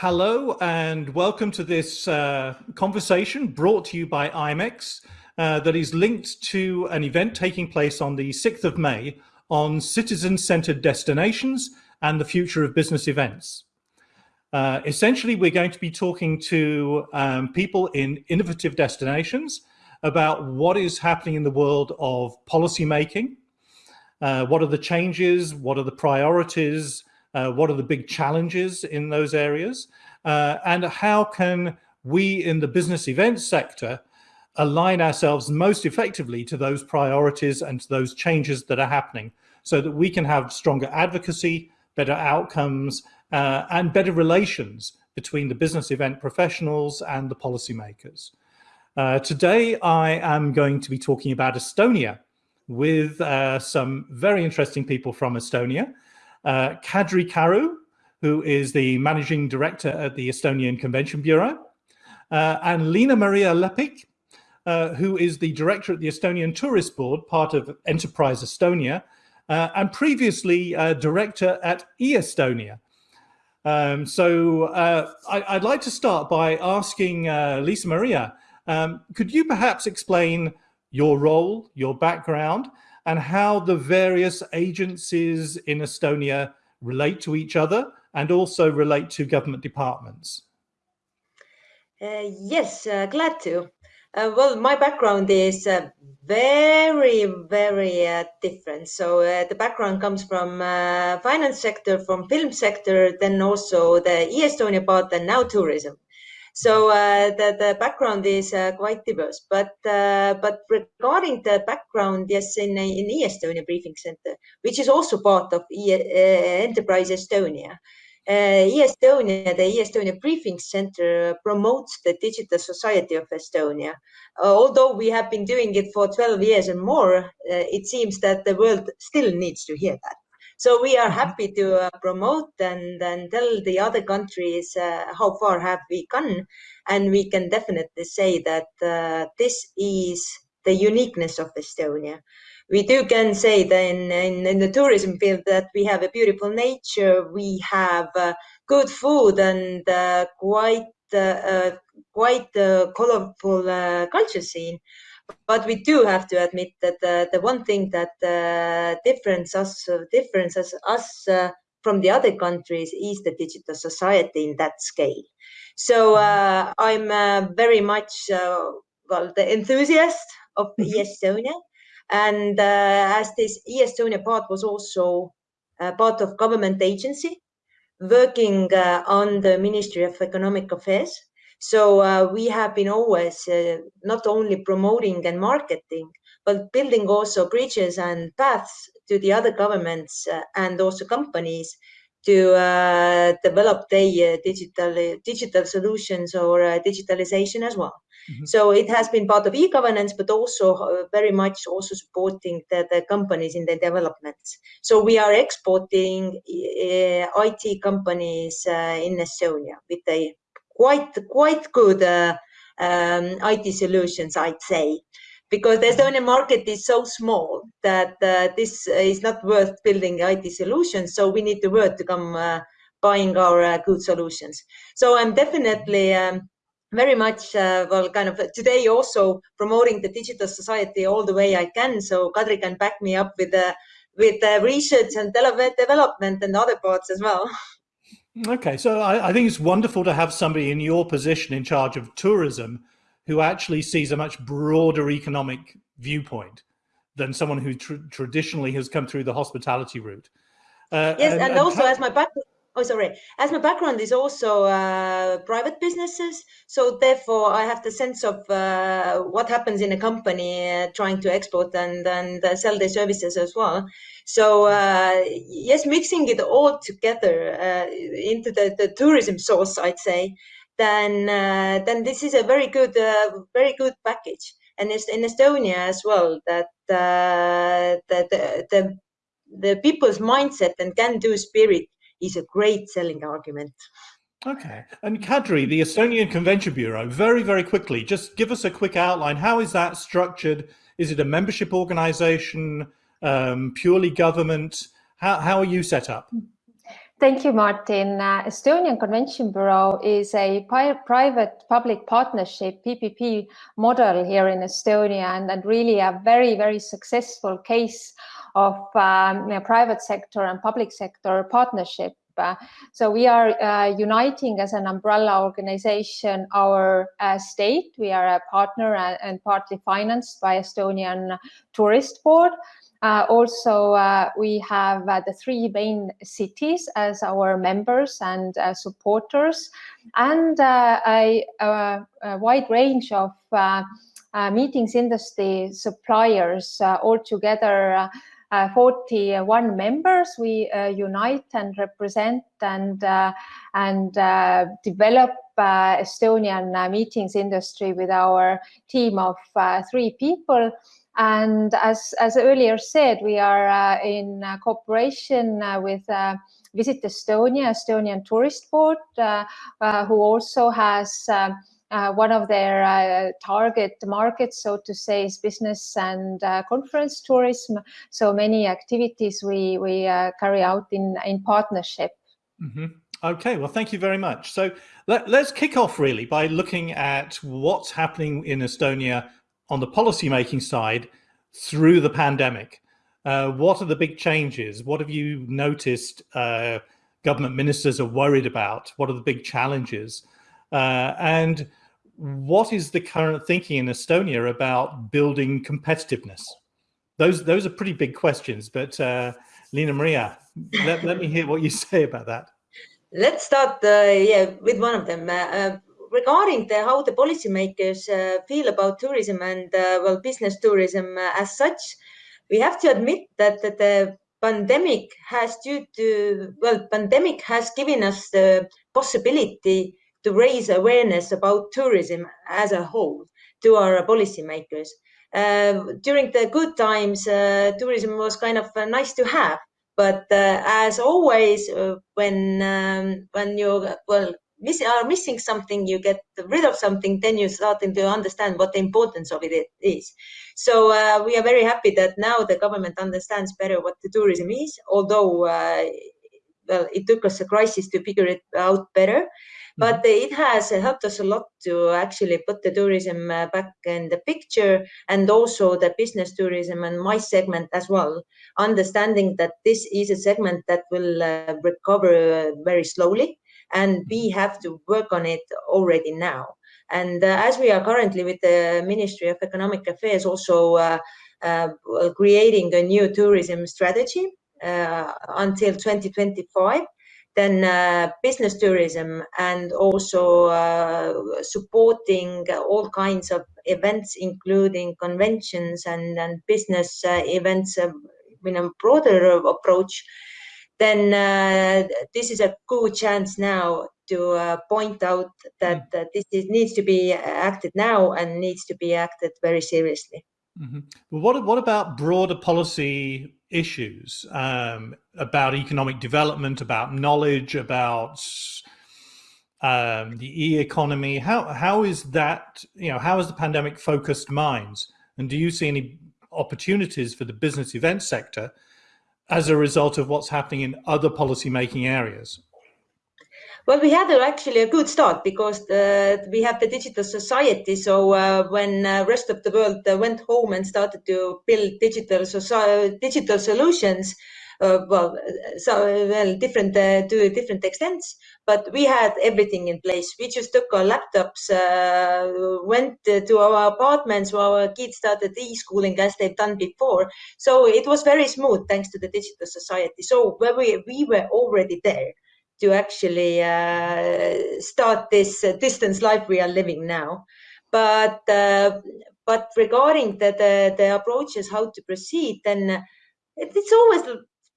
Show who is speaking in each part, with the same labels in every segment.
Speaker 1: hello and welcome to this uh, conversation brought to you by IMEX uh, that is linked to an event taking place on the 6th of May on citizen-centered destinations and the future of business events. Uh, essentially, we're going to be talking to um, people in innovative destinations about what is happening in the world of policy making, uh, what are the changes, what are the priorities, uh, what are the big challenges in those areas, uh, and how can we in the business events sector align ourselves most effectively to those priorities and to those changes that are happening so that we can have stronger advocacy, better outcomes, uh, and better relations between the business event professionals and the policymakers. Uh, today, I am going to be talking about Estonia with uh, some very interesting people from Estonia. Uh, Kadri Karu, who is the managing director at the Estonian Convention Bureau, uh, and Liina Maria Lepik, uh, who is the director at the Estonian Tourist Board, part of Enterprise Estonia, uh, and previously uh, director at e eStonia. Um, so uh, I, would like to start by asking Lisa Maria, um, could you perhaps explain your role, your background, and how the various agencies in Estonia relate to each other and also relate to government departments?
Speaker 2: Uh, yes, uh, glad to. Uh, well, my background is uh, very, very uh, different. So uh, the background comes from finance sector, from film sector, then also the e-Estonia part, and now tourism. So uh, the, the background is uh, quite diverse, but uh, but regarding the background, yes, in in e-Estonia Briefing Center, which is also part of e, Enterprise Estonia. Uh, e-Estonia, the e-Estonia Briefing Center promotes the digital society of Estonia. Uh, although we have been doing it for 12 years and more, uh, it seems that the world still needs to hear that. So we are mm-hmm. happy to uh, promote and, and tell the other countries uh, how far have we gone. And we can definitely say that uh, this is the uniqueness of Estonia. We do can say that in, in, in, the tourism field that we have a beautiful nature, we have uh, good food and uh, quite uh, quite colorful culture scene. But we do have to admit that uh, the one thing that uh, difference us, differences us uh, from the other countries is the digital society in that scale. So uh, I'm uh, very much uh, well the enthusiast of mm -hmm. e-Estonia, and as this e-Estonia part was also part of government agency working on the Ministry of Economic Affairs. So uh, we have been always uh, not only promoting and marketing, but building also bridges and paths to the other governments uh, and also companies to uh, develop their digital digital solutions or uh, digitalization as well. Mm -hmm. So it has been part of e-governance, but also uh, very much also supporting the, the, companies in their developments. So we are exporting IT companies in Estonia with a quite quite good uh, um, IT solutions, I'd say, because the Estonian market is so small that uh, this is not worth building IT solutions. So we need the world to come uh, buying our uh, good solutions. So I'm definitely um, very much uh, well kind of today also promoting the digital society all the way I can. So Kadri can back me up with with research and development and other parts as well.
Speaker 1: Okay, so I, I, think it's wonderful to have somebody in your position in charge of tourism who actually sees a much broader economic viewpoint than someone who tr traditionally has come through the hospitality route.
Speaker 2: Uh, yes, and, and also as my background, oh sorry, as my background is also uh, private businesses, so therefore I have the sense of uh, what happens in a company uh, trying to export and and uh, sell their services as well. So uh, yes, mixing it all together uh, into the, the tourism source, I'd say, then then this is a very good very good package. And it's in Estonia as well that the, the, the the people's mindset and can-do spirit is a great selling argument.
Speaker 1: Okay. And Kadri, the Estonian Convention Bureau, very, very quickly, just give us a quick outline. How is that structured? Is it a membership organization? um, purely government? How, how are you set up?
Speaker 3: Thank you, Martin. Uh, Estonian Convention Bureau is a private-public partnership PPP model here in Estonia, and, and really a very, very successful case of um, private sector and public sector partnership. So we are uh, uniting as an umbrella organization our uh, state. We are a partner and, and partly financed by Estonian Tourist Board. Uh, also, uh, we have uh, the three main cities as our members and uh, supporters, and a, a, wide range of meetings industry suppliers. altogether, 41 members. We unite and represent and and develop Estonian meetings industry with our team of three people. And as, as earlier said, we are uh, in uh, cooperation uh, with uh, Visit Estonia, Estonian Tourist Board, uh, uh, who also has one of their target markets, so to say, is business and conference tourism. So many activities we, we carry out in, in partnership.
Speaker 1: Mm -hmm. Okay, well, thank you very much. So let, us kick off really by looking at what's happening in Estonia on the policymaking side through the pandemic. Uh, what are the big changes? What have you noticed uh, government ministers are worried about? What are the big challenges? Uh, and what is the current thinking in Estonia about building competitiveness? Those, those are pretty big questions, but uh, Liina Maria, let, let me hear what you say about that.
Speaker 2: Let's start uh, yeah, with one of them. Uh, regarding the, how the policymakers uh, feel about tourism and uh, well business tourism uh, as such, we have to admit that, that the pandemic has due to well pandemic has given us the possibility to raise awareness about tourism as a whole to our policymakers. Uh, during the good times, uh, tourism was kind of uh, nice to have, but as always, when um, when you well miss, are missing something, you get rid of something, then you're starting to understand what the importance of it is. So uh, we are very happy that now the government understands better what the tourism is, although uh, well, it took us a crisis to figure it out better. But mm-hmm. it has helped us a lot to actually put the tourism uh, back in the picture and also the business tourism and my segment as well, understanding that this is a segment that will uh, recover very slowly and we have to work on it already now. And uh, as we are currently with the Ministry of Economic Affairs also uh, uh, creating a new tourism strategy uh, until 2025, then uh, business tourism and also uh, supporting all kinds of events, including conventions and, and business events in a broader approach then uh, this is a good chance now to uh, point out that uh, this is, needs to be acted now and needs to be acted very seriously.
Speaker 1: Mm -hmm. what what about broader policy issues um, about economic development, about knowledge, about um, the e-economy? How how is that? You know, how has the pandemic focused minds? And do you see any opportunities for the business event sector as a result of what's happening in other policy-making areas?
Speaker 2: Well, we had actually a good start because uh, we have the digital society. So uh, when uh, rest of the world uh, went home and started to build digital digital solutions, uh, well, so well, different to different extents, but we had everything in place. We just took our laptops, went to our apartments where our kids started e-schooling as they've done before. So it was very smooth thanks to the digital society. So we, we were already there to actually uh, start this uh, distance life we are living now. But uh, but regarding the, the, the approaches how to proceed, then it's always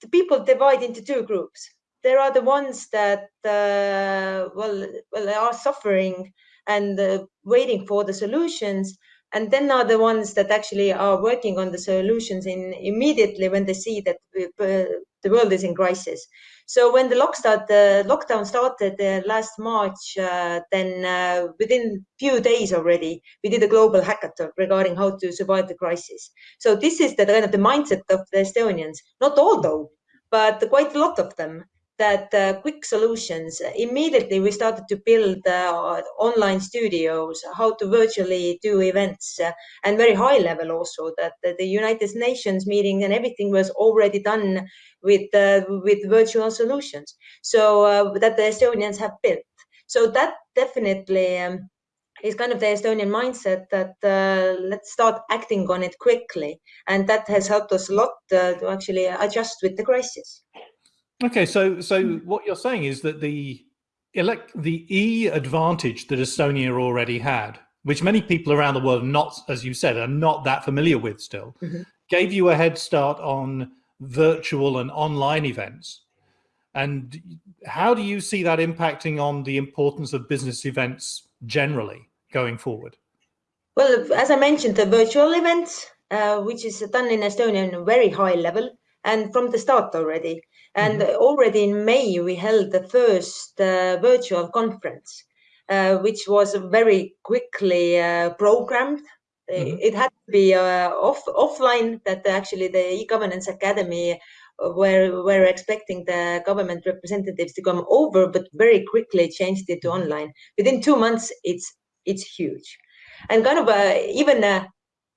Speaker 2: the people divide into two groups. There are the ones that uh, well, well, are suffering and uh, waiting for the solutions, and then are the ones that actually are working on the solutions in immediately when they see that uh, the world is in crisis. So when the lockdown, the lockdown started uh, last March, uh, then uh, within few days already, we did a global hackathon regarding how to survive the crisis. So this is the kind of the mindset of the Estonians, not all though, but quite a lot of them that uh, quick solutions, immediately we started to build uh, online studios, how to virtually do events, uh, and very high level also that the United Nations meeting and everything was already done with, uh, with virtual solutions. So uh, that the Estonians have built. So that definitely um, is kind of the Estonian mindset that uh, let's start acting on it quickly. And that has helped us a lot to actually adjust with the crisis.
Speaker 1: Okay, so so hmm. what you're saying is that the elect the e advantage that Estonia already had, which many people around the world not, as you said, are not that familiar with still, mm -hmm. gave you a head start on virtual and online events. And how do you see that impacting on the importance of business events generally going forward?
Speaker 2: Well, as I mentioned, the virtual events, uh, which is done in Estonia on a very high level and from the start already. And mm -hmm. already in May, we held the first uh, virtual conference, uh, which was very quickly uh, programmed. Mm -hmm. It had to be uh, off offline. That actually the e-governance academy uh, were were expecting the government representatives to come over, but very quickly changed it to mm-hmm. online. Within two months, it's it's huge, and kind of even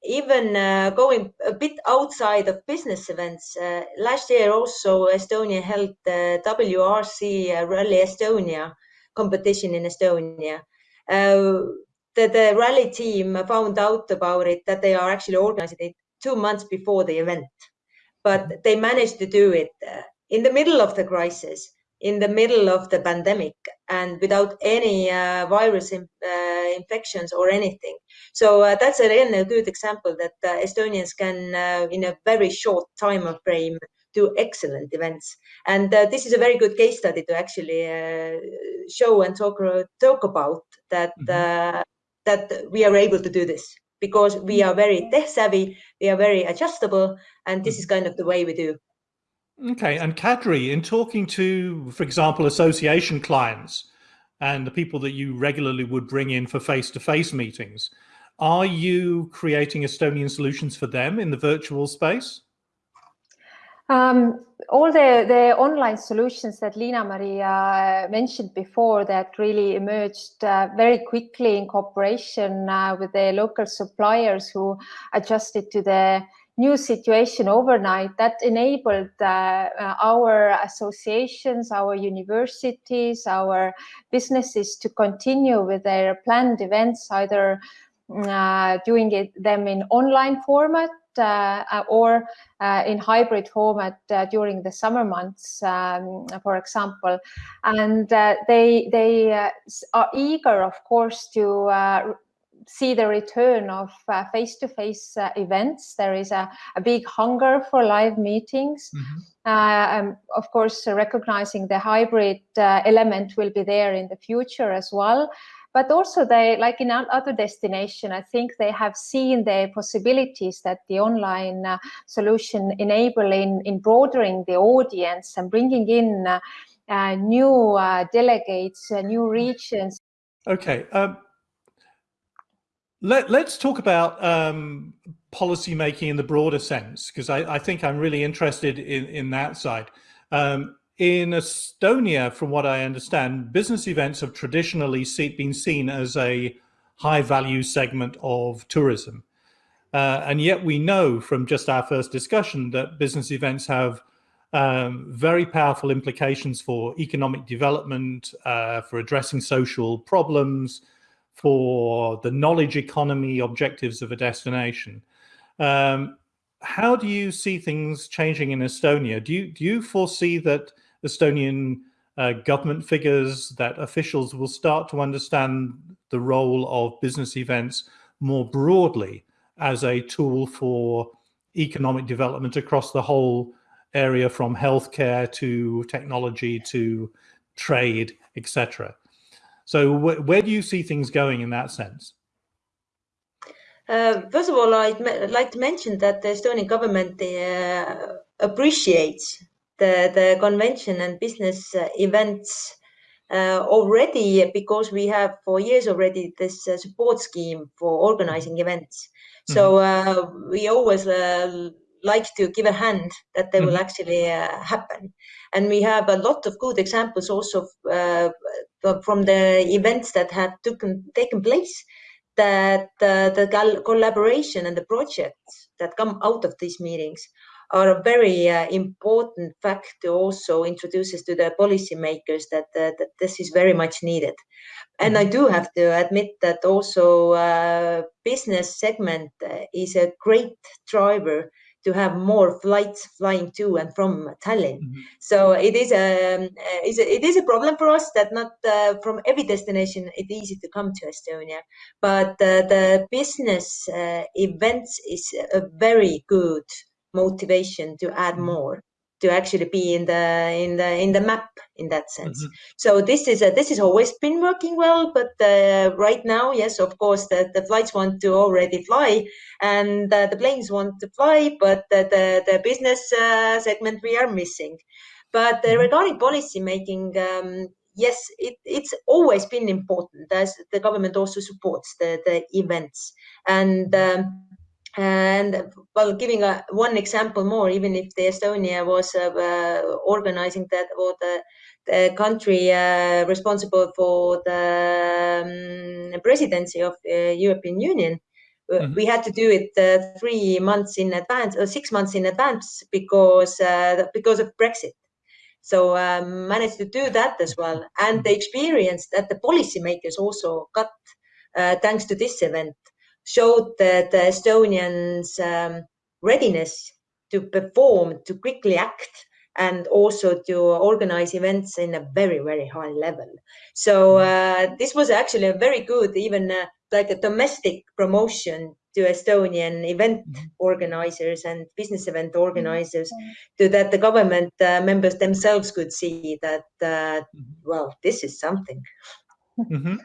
Speaker 2: even uh, going a bit outside of business events, uh, last year also Estonia held the WRC uh, Rally Estonia competition in Estonia. The, the rally team found out about it that they are actually organizing it two months before the event, but they managed to do it in the middle of the crisis in the middle of the pandemic and without any uh, virus in, uh, infections or anything. So uh, that's a really good example that uh, Estonians can, uh, in a very short time frame, do excellent events. And uh, this is a very good case study to actually show and talk talk about that mm -hmm. that we are able to do this because we are very tech savvy, we are very adjustable, and this is kind of the way we do.
Speaker 1: Okay, and Kadri, in talking to, for example, association clients and the people that you regularly would bring in for face-to-face -face meetings, are you creating Estonian solutions for them in the virtual space?
Speaker 3: Um, all the, the online solutions that Liina Maria uh, mentioned before that really emerged uh, very quickly in cooperation uh, with the local suppliers who adjusted to the new situation overnight that enabled uh, uh, our associations, our universities, our businesses to continue with their planned events, either uh, doing it, them in online format uh, or uh, in hybrid format uh, during the summer months, um, for example. And they, they are eager, of course, to see the return of face-to-face uh, -face, uh, events. There is a, a, big hunger for live meetings. Mm -hmm. um, of course, recognizing the hybrid uh, element will be there in the future as well. But also they, like in other destination, I think they have seen the possibilities that the online uh, solution enable in, in broadening the audience and bringing in uh, new delegates, new regions.
Speaker 1: Okay, um, let, us talk about um, policy making in the broader sense, because I, I, think I'm really interested in, in that side. Um, in Estonia, from what I understand, business events have traditionally see, been seen as a high value segment of tourism. Uh, and yet we know from just our first discussion that business events have um, very powerful implications for economic development, uh, for addressing social problems, for the knowledge economy objectives of a destination. Um, how do you see things changing in Estonia? Do you, do you foresee that Estonian uh, government figures, that officials will start to understand the role of business events more broadly as a tool for economic development across the whole area from healthcare to technology to trade, etc. So wh where do you see things going in that sense?
Speaker 2: Uh, first of all, I'd like to mention that the Estonian government uh, appreciates the, the convention and business uh, events uh, already because we have for years already this uh, support scheme for organizing events. So mm-hmm. uh, we always like to give a hand that they will actually uh, happen. And we have a lot of good examples also uh, from the events that have taken, taken place that uh, the col- collaboration and the projects that come out of these meetings are a very uh, important factor also introduces to the policymakers that, uh, that this is very much needed. And I do have to admit that also uh, business segment is a great driver to have more flights flying to and from Tallinn.
Speaker 1: Mhm.
Speaker 2: So it is a, um, uh, it is a problem for us that not uh, from every destination it's easy to come to Estonia, but uh, the business uh, events is a very good motivation to add
Speaker 1: Mhm.
Speaker 2: more to actually be in the in the in the map in that sense.
Speaker 1: Mhm.
Speaker 2: So this is a, this has always been working well, but uh, right now, yes, of course, the, the flights want to already fly, and uh, the planes want to fly, but the the, the business uh, segment we are missing. But uh,
Speaker 1: Mhm.
Speaker 2: regarding policy making, um, yes, it, it's always been important as the government also supports the the events and. Um, and well, giving a, one example more, even if the Estonia was uh, uh, organizing that or the, the country uh, responsible for the um, presidency of the European Union, uh,
Speaker 1: Mhm.
Speaker 2: we had to do it uh, three months in advance or six months in advance because uh, because of Brexit. So um, managed to do that as well, and the experience that the policymakers also got uh, thanks to this event showed that the Estonians' um, readiness to perform, to quickly act, and also to organize events in a very, very high level. So uh, this was actually a very good, even uh, like a domestic promotion to Estonian event
Speaker 1: Mhm.
Speaker 2: organizers and business event organizers, to that the government uh, members themselves could see that, uh, well, this is something.
Speaker 1: Mhm.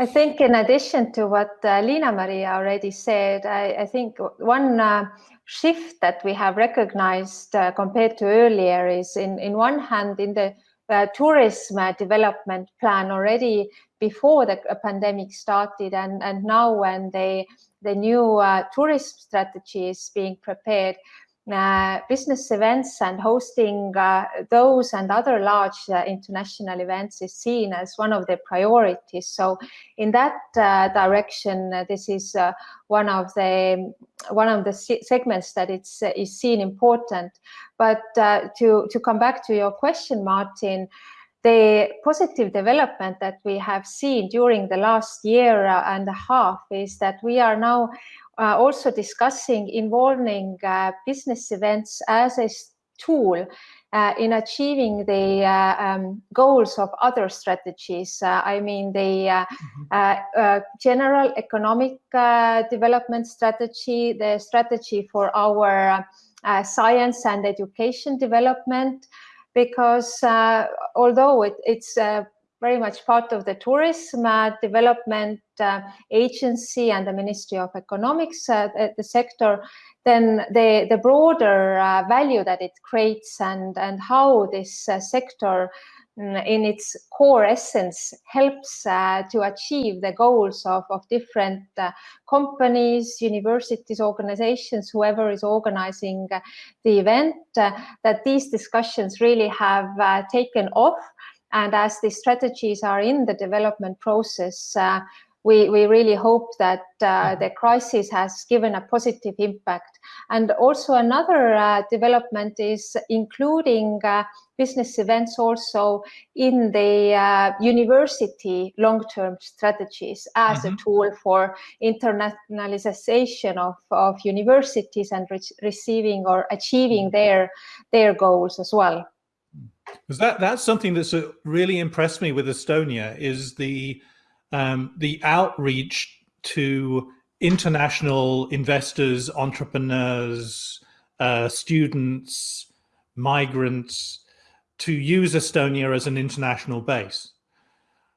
Speaker 3: I think in addition to what uh, Liina Maria already said, I, I think one uh, shift that we have recognized uh, compared to earlier is in, in one hand in the uh, tourism development plan already before the uh, pandemic started and, and now when they, the new uh, tourism strategy is being prepared, business events and hosting uh, those and other large uh, international events is seen as one of the priorities. So, in that uh, direction, uh, this is uh, one of the one of the segments that it's uh, is seen important. But uh, to to come back to your question, Martin. The positive development that we have seen during the last year and a half is that we are now uh, also discussing involving uh, business events as a tool uh, in achieving the uh, um, goals of other strategies. Uh, I mean, the mm-hmm. general economic development strategy, the strategy for our science and education development, because although it, it's very much part of the tourism uh, development uh, agency and the Ministry of Economics, uh, the, the, sector, then the, the broader value that it creates and, and how this sector mm, in its core essence helps uh, to achieve the goals of, of different uh, companies, universities, organizations, whoever is organizing uh, the event, that these discussions really have taken off and as the strategies are in the development process, uh, we, we really hope that uh, the crisis has given a positive impact. And also another uh, development is including uh, business events also in the uh, university long-term strategies as mm -hmm. a tool for internationalization of, of universities and re receiving or achieving their, their goals as well.
Speaker 1: Because that that's something that's uh, really impressed me with Estonia is the um, the outreach to international investors, entrepreneurs, uh, students, migrants to use Estonia as an international base.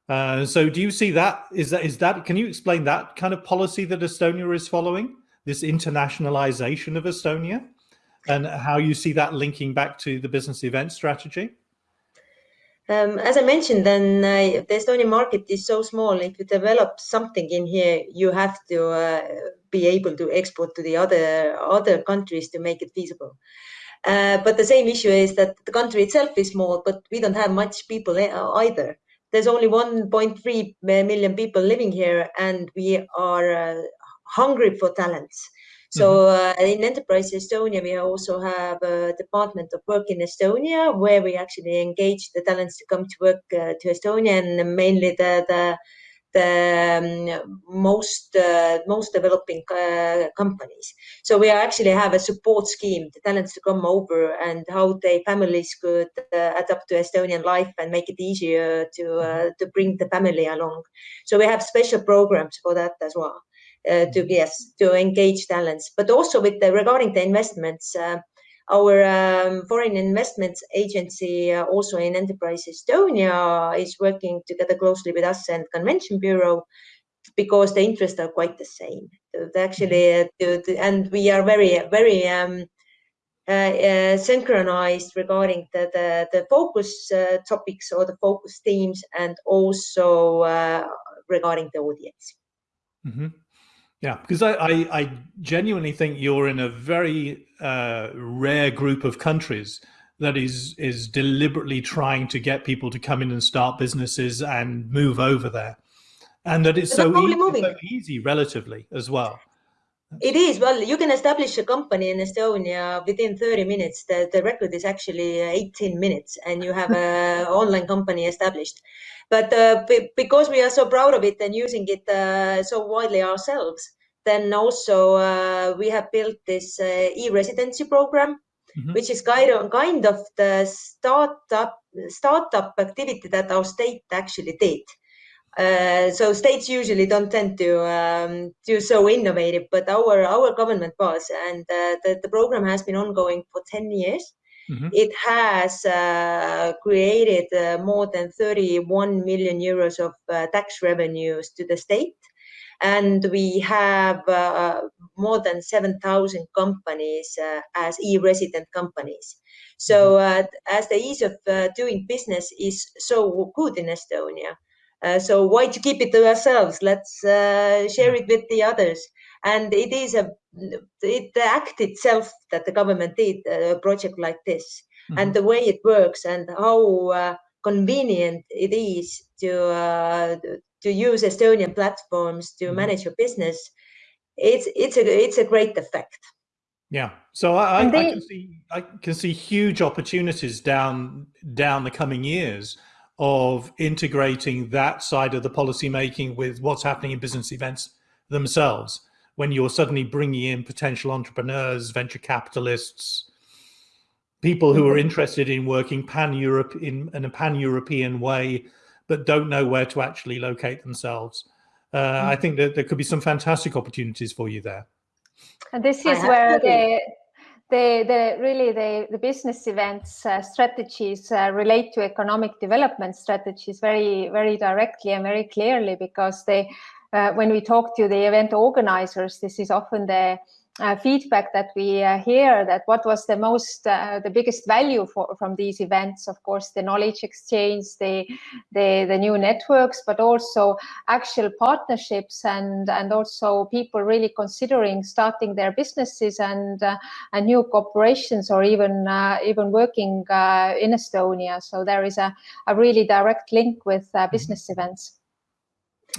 Speaker 1: Uh, so do you see that is that is that can you explain that kind of policy that Estonia is following this internationalization of Estonia and how you see that linking back to the business event strategy?
Speaker 2: Um, as I mentioned, then uh, the Estonian market is so small. If you develop something in here, you have to uh, be able to export to the other other countries to make it feasible. Uh, but the same issue is that the country itself is small, but we don't have much people uh, either. There's only 1.3 million people living here, and we are uh, hungry for talents. So mm-hmm. uh, in Enterprise Estonia, we also have a Department of Work in Estonia, where we actually engage the talents to come to work uh, to Estonia, and mainly the the the um, most uh, most developing uh, companies. So we actually have a support scheme, the talents to come over and how their families could uh, adapt to Estonian life and make it easier to uh, to bring the family along. So we have special programs for that as well. Uh, to yes to engage talents, but also with the regarding the investments. Uh, our um, foreign investments agency, uh, also in Enterprise Estonia, is working together closely with us and Convention Bureau because the interests are quite the same. Actually, and we are very, very um, uh, uh, synchronized regarding the, the, the focus uh, topics or the focus themes and also regarding the audience.
Speaker 1: Mm -hmm. Yeah, because I, I, I, genuinely think you're in a very uh, rare group of countries that is is deliberately trying to get people to come in and start businesses and move over there, and that it's so easy, so easy relatively as well.
Speaker 2: It is. Well, you can establish a company in Estonia within 30 minutes. The, the record is actually 18 minutes and you have an online company established. But uh, because we are so proud of it and using it uh, so widely ourselves, then also uh, we have built this uh, e-residency program, mm -hmm. which is kind of, kind of the startup startup activity that our state actually did. Uh, so states usually don't tend to um, do so innovative, but our our government was, and uh, the, the program has been ongoing for 10 years. Mm -hmm. It has uh, created uh, more than 31 million euros of uh, tax revenues to the state. And we have uh, more than 7,000 companies as e-resident companies. So mm-hmm. as the ease of doing business is so good in Estonia, uh, so why to keep it to ourselves? Let's uh, share it with the others. And it is a it, the act itself that the government did a project like this, mm -hmm. and the way it works and how uh, convenient it is to uh, to use Estonian platforms to mm -hmm. manage your business. It's it's a it's a great effect.
Speaker 1: Yeah, so I, I, they, I can see I can see huge opportunities down down the coming years of integrating that side of the policy making with what's happening in business events themselves. When you're suddenly bringing in potential entrepreneurs venture capitalists people who are interested in working pan-europe in, in a pan-european way but don't know where to actually locate themselves. Uh, i mm-hmm. think that there could be some fantastic opportunities for you there.
Speaker 3: And this is where the the, the really the, the business events uh, strategies uh, relate to economic development strategies very very directly and very clearly because they uh, when we talk to the event organizers this is often the uh, feedback that we uh, hear that what was the most uh, the biggest value for, from these events. Of course the knowledge exchange the, the the new networks but also actual partnerships and and also people really considering starting their businesses and uh, and new corporations or even uh, even working uh, in Estonia. So there is a, a really direct link with business events.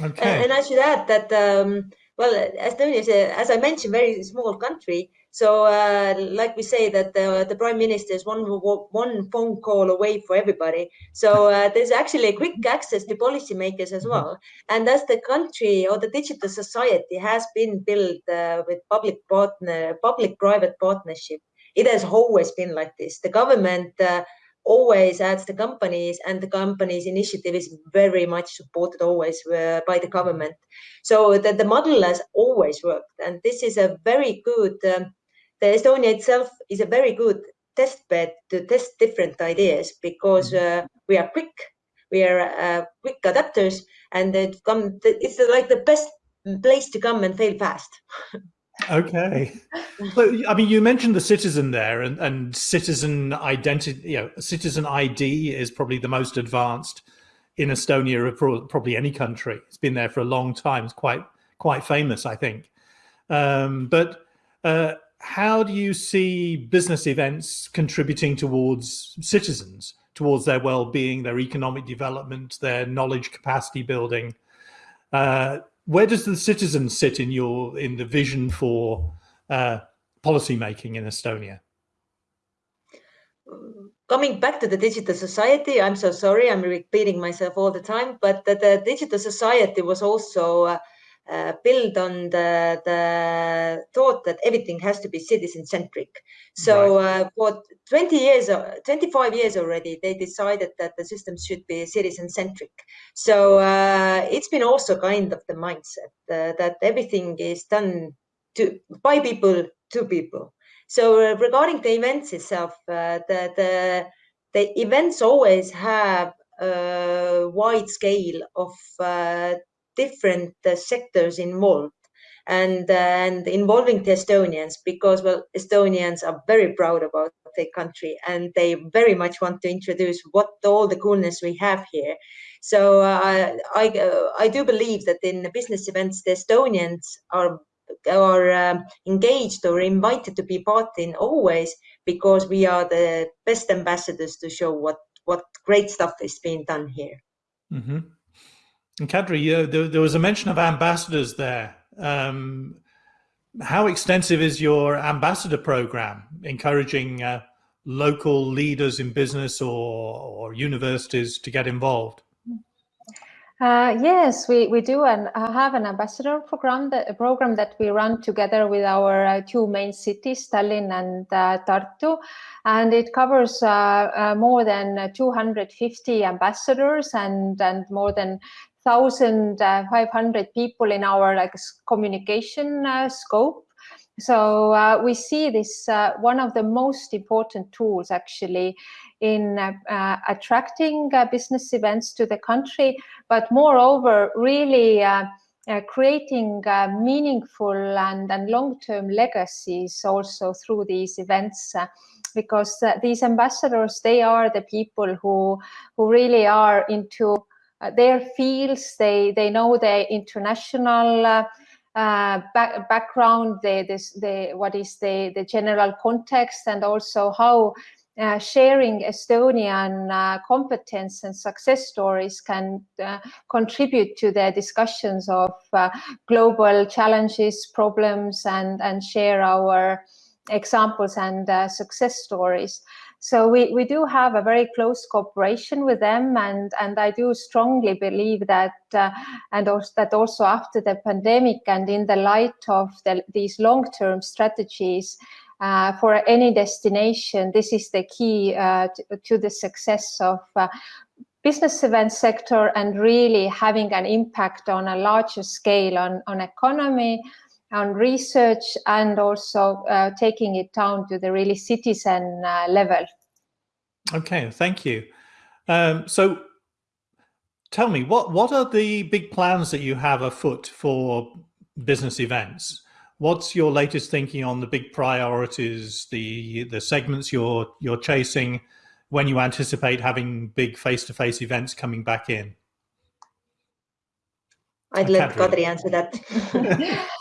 Speaker 2: Okay. And I should add that um, well, Estonia is, a, as I mentioned, very small country. So, uh, like we say, that the, the prime minister is one one phone call away for everybody. So uh, there's actually a quick access to policymakers as well. And as the country or the digital society has been built uh, with public partner, public-private partnership, it has always been like this. The government uh, always adds the companies and the company's initiative is very much supported always uh, by the government. So the, the model has always worked and this is a very good, um, the Estonia itself is a very good test bed to test different ideas because mm-hmm. uh, we are quick, we are uh, quick adapters and it come, it's like the best place to come and fail fast.
Speaker 1: Okay. But I mean, you mentioned the citizen there and, and citizen identity, you know, citizen ID is probably the most advanced in Estonia or probably any country. It's been there for a long time. It's quite, quite famous, I think. Um, but uh, how do you see business events contributing towards citizens, towards their well-being, their economic development, their knowledge capacity building? Uh, where does the citizen sit in your in the vision for uh, policy making in Estonia?
Speaker 2: Coming back to the digital society, I'm so sorry, I'm repeating myself all the time, but the, the digital society was also uh, uh, built on the, the thought that everything has to be citizen centric. So right. uh, for 20 years, uh, 25 years already, they decided that the system should be citizen centric. So uh, it's been also kind of the mindset uh, that everything is done to by people to people. So uh, regarding the events itself, the, the the events always have a wide scale of different uh, sectors involved and and involving the Estonians because well Estonians are very proud about their country and they very much want to introduce what all the coolness we have here. So uh, I uh, I do believe that in the business events the Estonians are are um, engaged or invited to be part in always because we are the best ambassadors to show what what great stuff is being done here.
Speaker 1: Mm -hmm. And Kadri, there, there, was a mention of ambassadors there. Um, how extensive is your ambassador program, encouraging uh, local leaders in business or, or universities to get involved?
Speaker 3: Uh, yes, we, we do and have an ambassador program that, a program that we run together with our uh, two main cities, Tallinn and uh, Tartu. And it covers uh, uh, more than 250 ambassadors and, and more than 1,500 people in our like communication uh, scope. So uh, we see this uh, one of the most important tools actually in uh, uh, attracting uh, business events to the country, but moreover, really creating meaningful and, and long-term legacies also through these events because these ambassadors, they are the people who, who really are into their fields. They they know their international uh, uh, back, background, the, this, the what is the the general context, and also how uh, sharing Estonian uh, competence and success stories can uh, contribute to the discussions of global challenges, problems, and, and share our examples and success stories. So we, we do have a very close cooperation with them, and, and I do strongly believe that, uh, and also, that also after the pandemic and in the light of the, these long-term strategies, uh, for any destination, this is the key uh, to, to, the success of uh, business event sector and really having an impact on a larger scale on, on economy, on research and also uh, taking it down to the really citizen uh, level.
Speaker 1: Okay, thank you. Um, so tell me, what, what are the big plans that you have afoot for business events? What's your latest thinking on the big priorities, the, the segments you're, you're chasing when you anticipate having big face-to-face -face events coming back in?
Speaker 2: I'd let Kadri answer that.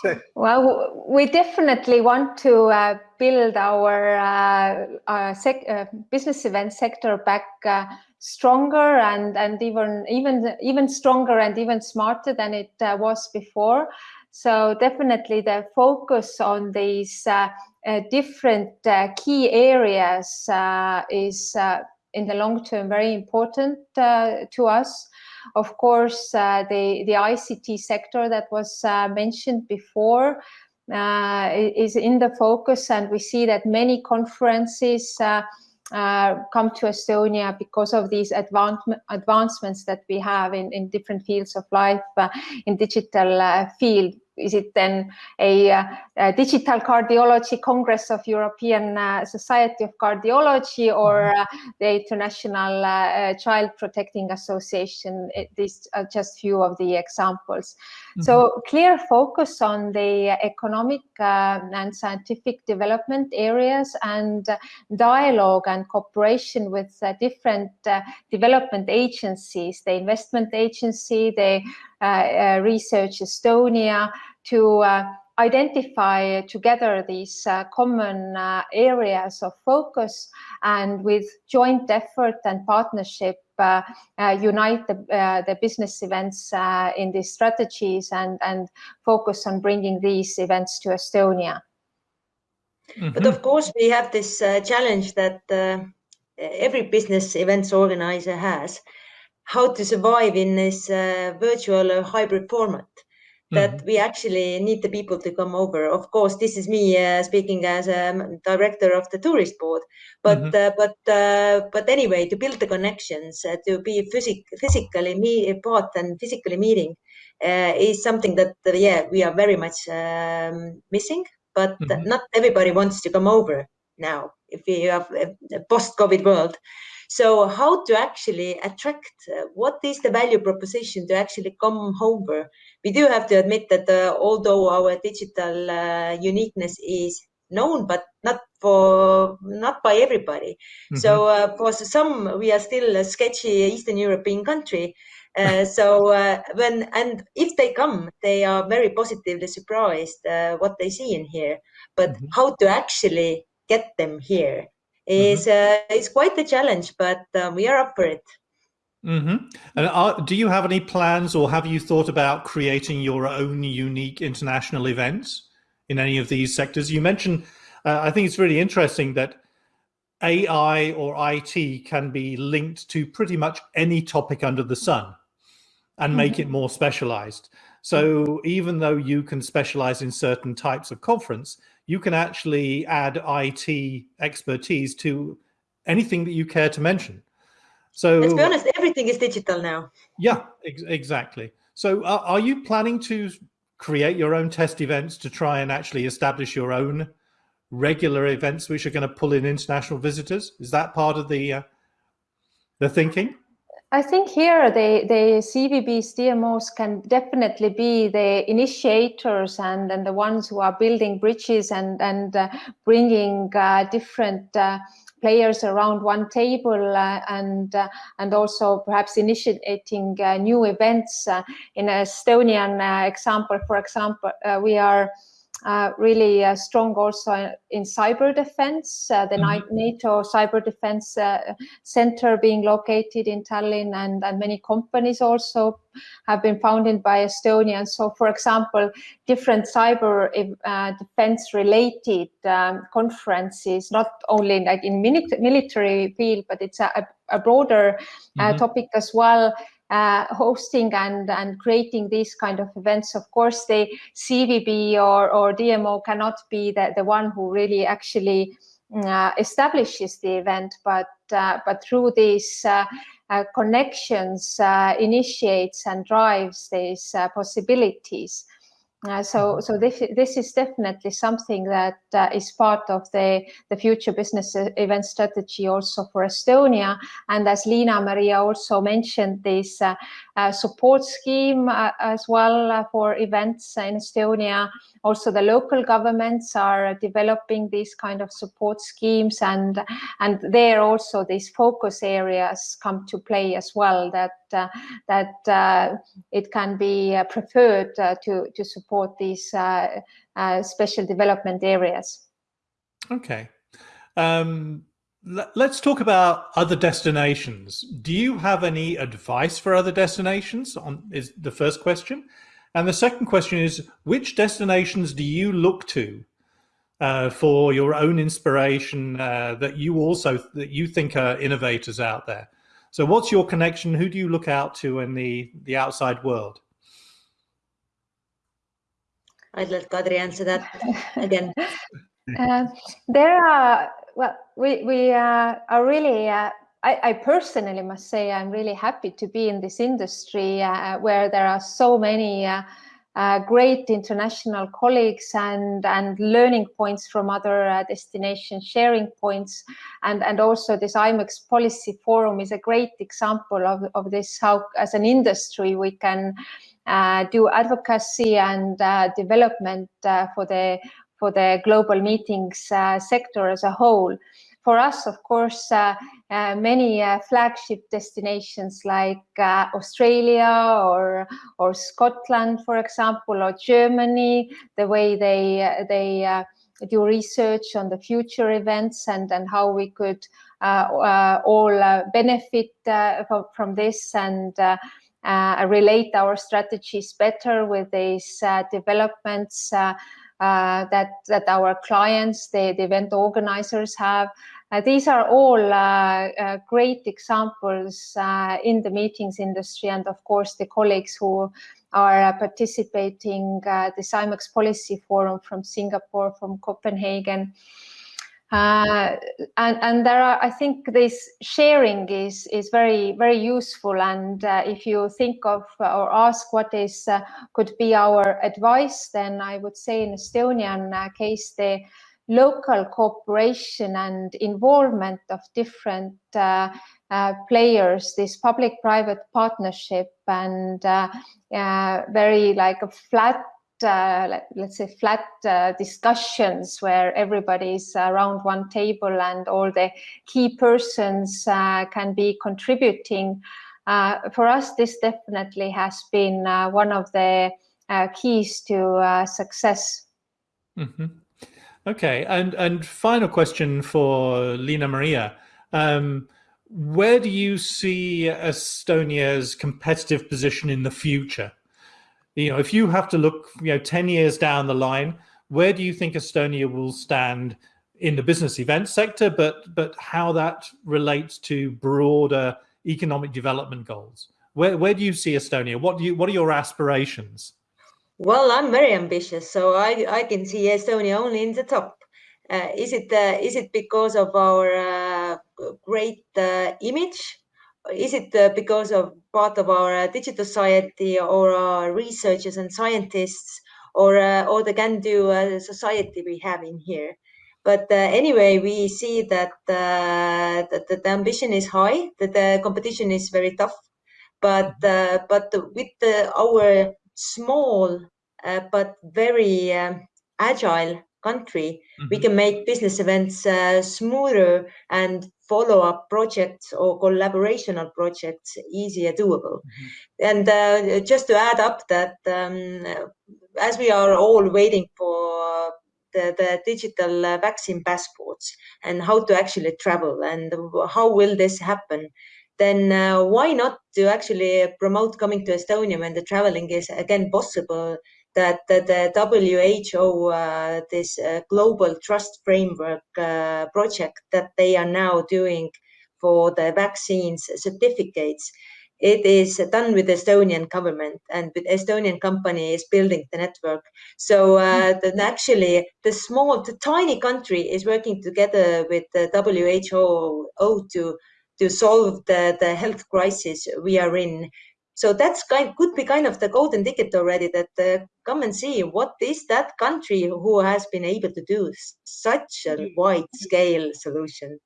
Speaker 3: well, we definitely want to uh, build our, uh, our uh, business event sector back uh, stronger and and even even even stronger and even smarter than it uh, was before. So definitely the focus on these uh, different key areas is in the long term very important to us. Of course, uh, the, the ICT sector that was uh, mentioned before uh, is in the focus and we see that many conferences uh, come to Estonia because of these advance advancements that we have in, in different fields of life uh, in digital uh, field. Is it then a, a, digital cardiology congress of European uh, Society of Cardiology or uh, the International uh, Child Protecting Association? these are just few of the examples. Mm -hmm. So clear focus on the economic and scientific development areas and dialogue and cooperation with different development agencies, the investment agency, the Research Estonia, to uh, identify together these uh, common uh, areas of focus and with joint effort and partnership uh, uh, unite the, uh, the, business events in these strategies and, and focus on bringing these events to Estonia.
Speaker 2: Mm -hmm. But of course, we have this challenge that every business events organizer has, how to survive in this virtual hybrid format that mm-hmm. we actually need the people to come over. Of course, this is me uh, speaking as a director of the tourist board, but mm-hmm. uh, but uh, but anyway, to build the connections, uh, to be physic- physically me- part and physically meeting uh, is something that uh, yeah we are very much um, missing. But mm-hmm. not everybody wants to come over now. If we have a post-COVID world, so how to actually attract, uh, what is the value proposition to actually come over? We do have to admit that uh, although our digital uh, uniqueness is known, but not for not by everybody. Mm-hmm. So uh, for some, we are still a sketchy Eastern European country. Uh, so uh, when and if they come, they are very positively surprised uh, what they see in here. But mm-hmm. how to actually get them here is mm-hmm. uh, is quite a challenge, but um, we are up for it.
Speaker 1: Mm-hmm. And are, do you have any plans, or have you thought about creating your own unique international events in any of these sectors? You mentioned, uh, I think it's really interesting that AI or IT can be linked to pretty much any topic under the sun and make mm-hmm. it more specialized. So even though you can specialize in certain types of conference, you can actually add IT expertise to anything that you care to mention. So
Speaker 2: let's be honest, everything is digital now.
Speaker 1: Yeah, ex exactly. So uh, are you planning to create your own test events to try and actually establish your own regular events which are going to pull in international visitors? Is that part of the uh, the thinking?
Speaker 3: I think here the, the CVB's DMOs can definitely be the initiators and, and the ones who are building bridges and, and uh, bringing uh, different uh, players around one table uh, and uh, and also perhaps initiating uh, new events. in Estonian example, for example, we are uh, really uh, strong also in cyber defense. Uh, the mm-hmm. NATO Cyber Defense uh, Center being located in Tallinn, and, and many companies also have been founded by Estonians. So, for example, different cyber uh, defense related um, conferences, not only like in military field, but it's a, a broader uh, mm-hmm. topic as well uh, hosting and, and creating these kind of events. Of course, the CVB or, or DMO cannot be the, the one who really actually uh, establishes the event, but uh, but through these uh, uh, connections, uh, initiates and drives these possibilities. Uh, so, so this this is definitely something that uh, is part of the the future business event strategy also for Estonia. And as Liina Maria also mentioned, this uh support scheme uh, as well for events in Estonia. Also, the local governments are developing these kind of support schemes, and and there also these focus areas come to play as well. That uh, that uh, it can be uh, preferred to to support these special development areas.
Speaker 1: Okay. Um, let's talk about other destinations. Do you have any advice for other destinations? On is the first question, and the second question is which destinations do you look to uh, for your own inspiration uh, that you also that you think are innovators out there? So what's your connection? Who do you look out to in the, the outside world?
Speaker 2: I'd let Kadri answer that again.
Speaker 3: uh, there are, well, we, we uh, are really, uh, I, I, personally must say I'm really happy to be in this industry uh, where there are so many uh, uh, great international colleagues and and learning points from other uh, destinations, sharing points, and and also this IMEX policy forum is a great example of of this. How as an industry we can uh, do advocacy and uh, development uh, for the for the global meetings uh, sector as a whole. For us, of course, uh, uh, many flagship destinations like Australia or or Scotland, for example, or Germany, the way they they do research on the future events and and how we could all benefit from, this and uh, relate our strategies better with these uh, developments uh, uh that that our clients, the, the event organizers have. Uh, these are all uh, great examples in the meetings industry, and of course the colleagues who are participating the IMEX Policy Forum from Singapore, from Copenhagen. Uh, and, and there are, I think this sharing is, is very, very useful. And uh, if you think of uh, or ask what is uh, could be our advice, then I would say in Estonian uh, case, the local cooperation and involvement of different players, this public-private partnership and very like a flat uh, let, us say flat uh, discussions where everybody's around one table and all the key persons uh, can be contributing. Uh, for us, this definitely has been uh, one of the uh, keys to success.
Speaker 1: Mm -hmm. Okay, and and final question for Liina Maria. Um, where do you see Estonia's competitive position in the future? You know, if you have to look, you know, 10 years down the line, where do you think Estonia will stand in the business event sector, but but how that relates to broader economic development goals? Where where do you see Estonia? What do you what are your aspirations?
Speaker 2: Well, I'm very ambitious, so I I can see Estonia only in the top. Uh, is it uh, is it because of our uh, great uh, image is it uh, because of part of our uh, digital society or our researchers and scientists or uh, or the can-do society we have in here? But anyway, we see that, that, the ambition is high, that the competition is very tough, but but with the, our small but very um, agile country, mm -hmm. we mm-hmm. can make business events uh, smoother and follow-up projects or collaborational projects easier doable. Mm -hmm. And uh, just to add up that um, as we are all waiting for the, the digital uh, vaccine passports and how to actually travel and how will this happen, then uh, why not to actually promote coming to Estonia when the traveling is again possible that, the WHO, uh, this uh, global trust framework uh, project that they are now doing for the vaccines certificates, it is done with the Estonian government and with Estonian company is building the network. So uh, hmm. actually the small, the tiny country is working together with the WHO to to solve the, the health crisis we are in so that's kind could be kind of the golden ticket already that uh, come and see what is that country who has been able to do such a wide scale solution.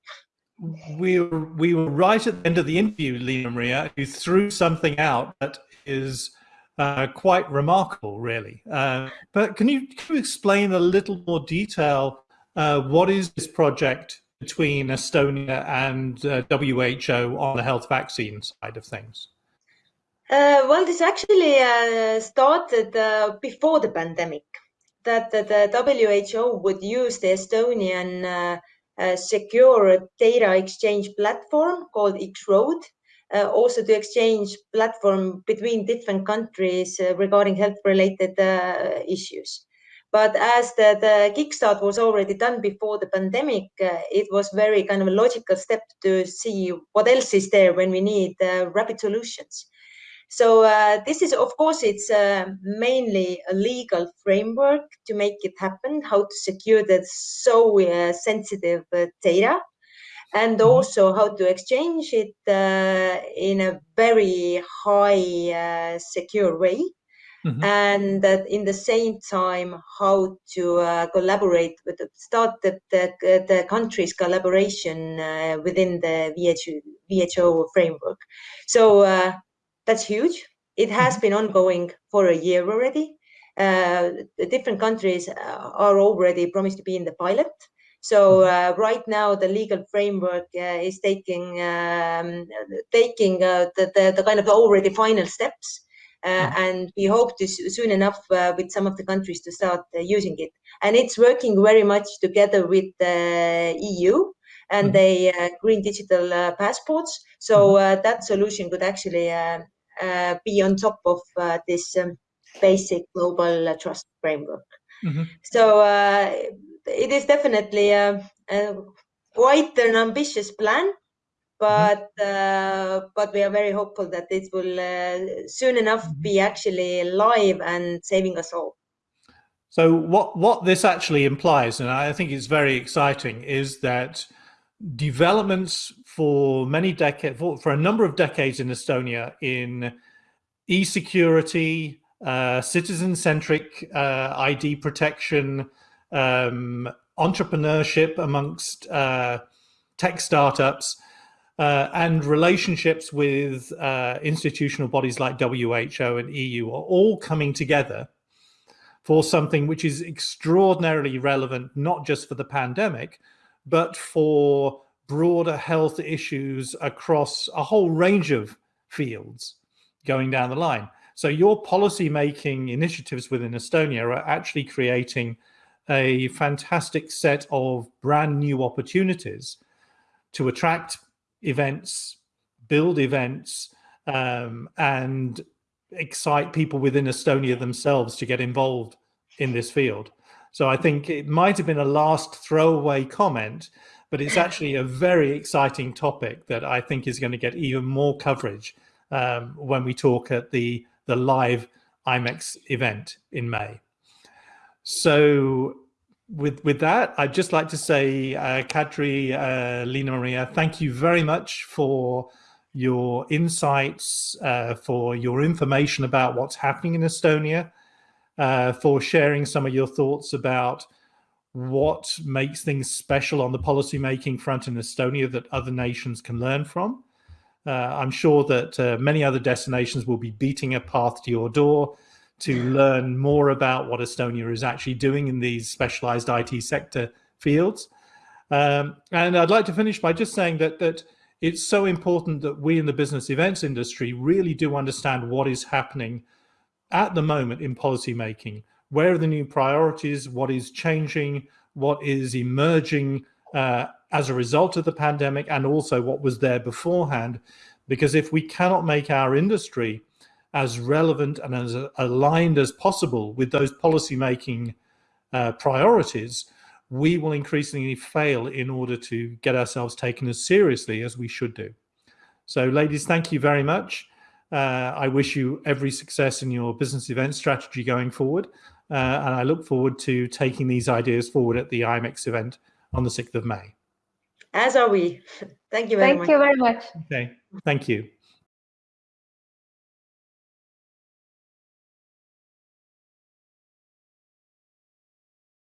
Speaker 1: We were, we were right at the end of the interview, Liina Maria. You threw something out that is uh, quite remarkable, really. Uh, but can you, can you explain a little more detail? Uh, what is this project between Estonia and uh, WHO on the health vaccine side of things?
Speaker 2: Uh, well, this actually uh, started uh, before the pandemic. That, the WHO would use the Estonian uh, uh, secure data exchange platform called X-Road, uh, also to exchange platform between different countries regarding health-related issues. But as the, the kickstart was already done before the pandemic, it was very kind of a logical step to see what else is there when we need rapid solutions. So uh, this is, of course, it's uh, mainly a legal framework to make it happen, how to secure that so uh, sensitive uh, data, and mm-hmm. also how to exchange it uh, in a very high uh, secure way. Mm -hmm. and that in the same time how to uh, collaborate with the, start the, the, the countries collaboration uh, within the WHO, WHO framework. So uh, that's huge. It has mm -hmm. been ongoing for a year already. Uh, the different countries uh, are already promised to be in the pilot. So mm-hmm. uh, right now, the legal framework uh, is taking um, taking uh, the, the, the, kind of already final steps. Uh, mm. and we hope to soon enough uh, with some of the countries to start uh, using it. And it's working very much together with the EU and mm. the green digital passports. So that solution could actually be on top of this um, basic global trust framework. -hmm. So it is definitely quite an ambitious plan Mm-hmm. but uh, but we are very hopeful that this will uh, soon enough mm-hmm. be actually live and saving us all.
Speaker 1: So what what this actually implies, and I think it's very exciting, is that developments for many decades, for, for a number of decades in Estonia in e-security, uh, citizen-centric uh, ID protection, um, entrepreneurship amongst uh, tech startups uh, and relationships with uh, institutional bodies like WHO and EU are all coming together for something which is extraordinarily relevant, not just for the pandemic, but for broader health issues across a whole range of fields going down the line. So your policy making initiatives within Estonia are actually creating a fantastic set of brand new opportunities to attract events, build events, um, and excite people within Estonia themselves to get involved in this field. So I think it might have been a last throwaway comment, but it's actually a very exciting topic that I think is going to get even more coverage um, when we talk at the, the live IMEX event in May. So with with that, I'd just like to say, uh, Kadri, uh, Liina Maria, thank you very much for your insights, uh, for your information about what's happening in Estonia, uh, for sharing some of your thoughts about what makes things special on the policymaking front in Estonia that other nations can learn from. Uh, I'm sure that uh, many other destinations will be beating a path to your door to learn more about what Estonia is actually doing in these specialized IT sector fields. Um, and I'd like to finish by just saying that, that it's so important that we in the business events industry really do understand what is happening at the moment in policy making. Where are the new priorities? What is changing? What is emerging uh, as a result of the pandemic? And also what was there beforehand? Because if we cannot make our industry as relevant and as aligned as possible with those policy-making uh, priorities, we will increasingly fail in order to get ourselves taken as seriously as we should do. So ladies, thank you very much. Uh, I wish you every success in your business event strategy going forward. Uh, and I look forward to taking these ideas forward at the IMEX event on the 6th of May.
Speaker 2: As are we. Thank you very
Speaker 3: Thank
Speaker 2: much.
Speaker 3: Thank you very much.
Speaker 1: Okay, thank you.